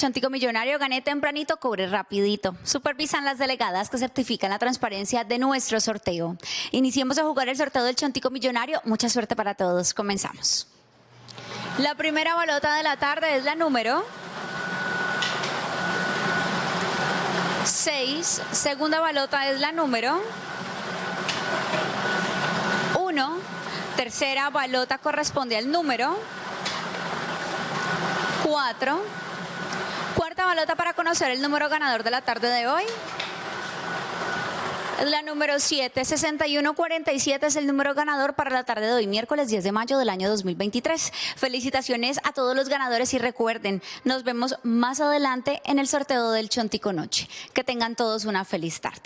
Chontico Millonario, gané tempranito, cobre rapidito. Supervisan las delegadas que certifican la transparencia de nuestro sorteo. Iniciemos a jugar el sorteo del Chontico Millonario. Mucha suerte para todos. Comenzamos. La primera bolota de la tarde es la número 6. Segunda balota es la número 1. Tercera balota corresponde al número 4. Balota para conocer el número ganador de la tarde de hoy. La número 7, 6147 es el número ganador para la tarde de hoy, miércoles 10 de mayo del año 2023. Felicitaciones a todos los ganadores y recuerden, nos vemos más adelante en el sorteo del Chontico Noche. Que tengan todos una feliz tarde.